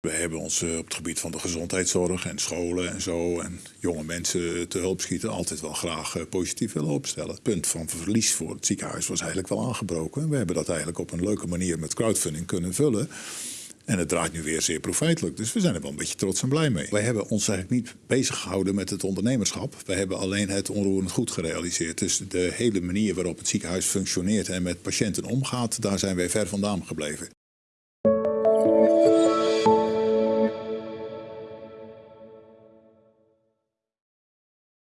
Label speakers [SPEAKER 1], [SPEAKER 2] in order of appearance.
[SPEAKER 1] We hebben ons eh, op het gebied van de gezondheidszorg en scholen en zo en jonge mensen te hulp schieten altijd wel graag eh, positief willen opstellen. Het punt van verlies voor het ziekenhuis was eigenlijk wel aangebroken. We hebben dat eigenlijk op een leuke manier met crowdfunding kunnen vullen. En het draait nu weer zeer profijtelijk. Dus we zijn er wel een beetje trots en blij mee. Wij hebben ons eigenlijk niet bezig gehouden met het ondernemerschap. Wij hebben alleen het onroerend goed gerealiseerd. Dus de hele manier waarop het ziekenhuis functioneert en met patiënten omgaat, daar zijn wij ver vandaan gebleven.